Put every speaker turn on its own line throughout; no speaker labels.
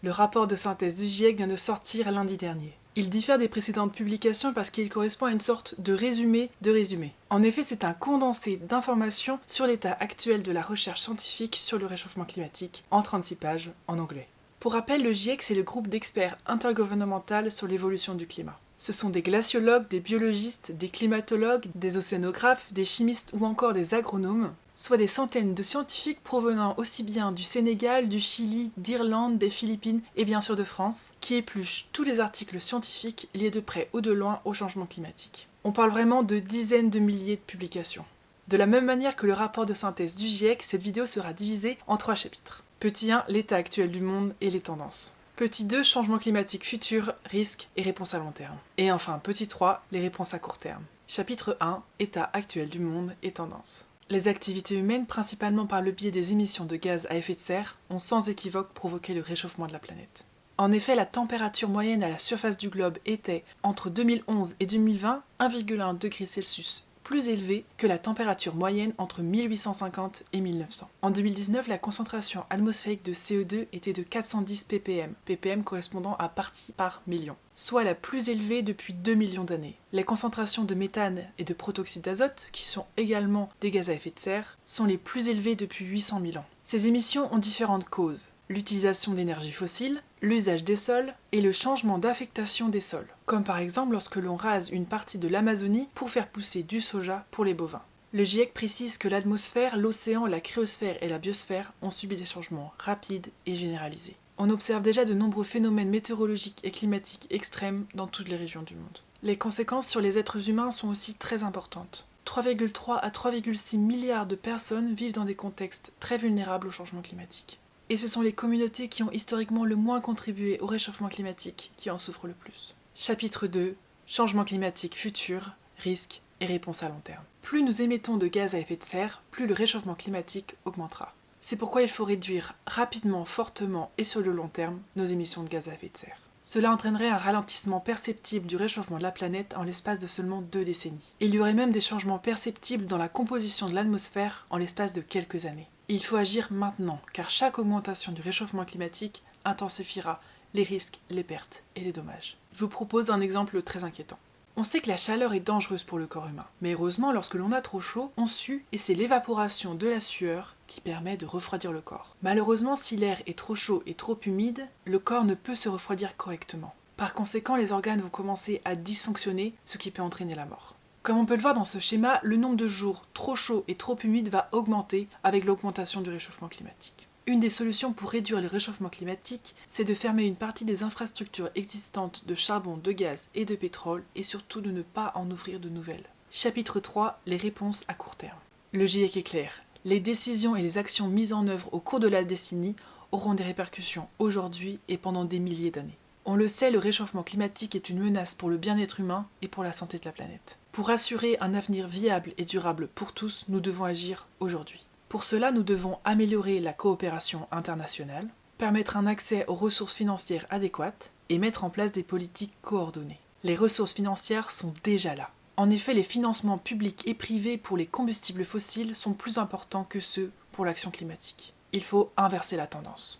Le rapport de synthèse du GIEC vient de sortir lundi dernier. Il diffère des précédentes publications parce qu'il correspond à une sorte de résumé de résumé. En effet, c'est un condensé d'informations sur l'état actuel de la recherche scientifique sur le réchauffement climatique en 36 pages en anglais. Pour rappel, le GIEC, c'est le groupe d'experts intergouvernemental sur l'évolution du climat. Ce sont des glaciologues, des biologistes, des climatologues, des océanographes, des chimistes ou encore des agronomes, soit des centaines de scientifiques provenant aussi bien du Sénégal, du Chili, d'Irlande, des Philippines et bien sûr de France, qui épluchent tous les articles scientifiques liés de près ou de loin au changement climatique. On parle vraiment de dizaines de milliers de publications. De la même manière que le rapport de synthèse du GIEC, cette vidéo sera divisée en trois chapitres. Petit 1, l'état actuel du monde et les tendances. Petit 2, changement climatique futur, risques et réponses à long terme. Et enfin, petit 3, les réponses à court terme. Chapitre 1, état actuel du monde et tendances. Les activités humaines, principalement par le biais des émissions de gaz à effet de serre, ont sans équivoque provoqué le réchauffement de la planète. En effet, la température moyenne à la surface du globe était, entre 2011 et 2020, 1,1 degré Celsius plus élevé que la température moyenne entre 1850 et 1900. En 2019, la concentration atmosphérique de CO2 était de 410 ppm, ppm correspondant à partie par million, soit la plus élevée depuis 2 millions d'années. Les concentrations de méthane et de protoxyde d'azote, qui sont également des gaz à effet de serre, sont les plus élevées depuis 800 000 ans. Ces émissions ont différentes causes l'utilisation d'énergie fossile, l'usage des sols et le changement d'affectation des sols, comme par exemple lorsque l'on rase une partie de l'Amazonie pour faire pousser du soja pour les bovins. Le GIEC précise que l'atmosphère, l'océan, la cryosphère et la biosphère ont subi des changements rapides et généralisés. On observe déjà de nombreux phénomènes météorologiques et climatiques extrêmes dans toutes les régions du monde. Les conséquences sur les êtres humains sont aussi très importantes. 3,3 à 3,6 milliards de personnes vivent dans des contextes très vulnérables au changement climatique. Et ce sont les communautés qui ont historiquement le moins contribué au réchauffement climatique qui en souffrent le plus. Chapitre 2 Changement climatique futur, risques et réponses à long terme. Plus nous émettons de gaz à effet de serre, plus le réchauffement climatique augmentera. C'est pourquoi il faut réduire rapidement, fortement et sur le long terme nos émissions de gaz à effet de serre. Cela entraînerait un ralentissement perceptible du réchauffement de la planète en l'espace de seulement deux décennies. Il y aurait même des changements perceptibles dans la composition de l'atmosphère en l'espace de quelques années. Il faut agir maintenant, car chaque augmentation du réchauffement climatique intensifiera les risques, les pertes et les dommages. Je vous propose un exemple très inquiétant. On sait que la chaleur est dangereuse pour le corps humain, mais heureusement lorsque l'on a trop chaud, on sue et c'est l'évaporation de la sueur qui permet de refroidir le corps. Malheureusement, si l'air est trop chaud et trop humide, le corps ne peut se refroidir correctement. Par conséquent, les organes vont commencer à dysfonctionner, ce qui peut entraîner la mort. Comme on peut le voir dans ce schéma, le nombre de jours trop chauds et trop humides va augmenter avec l'augmentation du réchauffement climatique. Une des solutions pour réduire le réchauffement climatique, c'est de fermer une partie des infrastructures existantes de charbon, de gaz et de pétrole et surtout de ne pas en ouvrir de nouvelles. Chapitre 3 Les réponses à court terme. Le GIEC est clair. Les décisions et les actions mises en œuvre au cours de la décennie auront des répercussions aujourd'hui et pendant des milliers d'années. On le sait, le réchauffement climatique est une menace pour le bien-être humain et pour la santé de la planète. Pour assurer un avenir viable et durable pour tous, nous devons agir aujourd'hui. Pour cela, nous devons améliorer la coopération internationale, permettre un accès aux ressources financières adéquates et mettre en place des politiques coordonnées. Les ressources financières sont déjà là. En effet, les financements publics et privés pour les combustibles fossiles sont plus importants que ceux pour l'action climatique. Il faut inverser la tendance.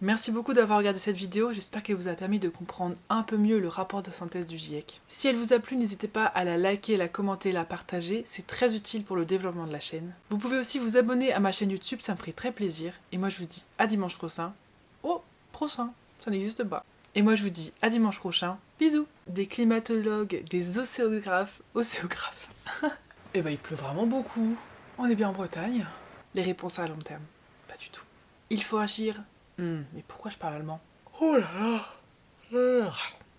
Merci beaucoup d'avoir regardé cette vidéo, j'espère qu'elle vous a permis de comprendre un peu mieux le rapport de synthèse du GIEC. Si elle vous a plu, n'hésitez pas à la liker, la commenter, la partager, c'est très utile pour le développement de la chaîne. Vous pouvez aussi vous abonner à ma chaîne YouTube, ça me ferait très plaisir. Et moi je vous dis à dimanche prochain. Oh, prochain, ça n'existe pas. Et moi je vous dis à dimanche prochain. Bisous Des climatologues, des océographes, océographes. Eh ben il pleut vraiment beaucoup. On est bien en Bretagne. Les réponses à long terme, pas du tout. Il faut agir Hmm, mais pourquoi je parle allemand? Oh là là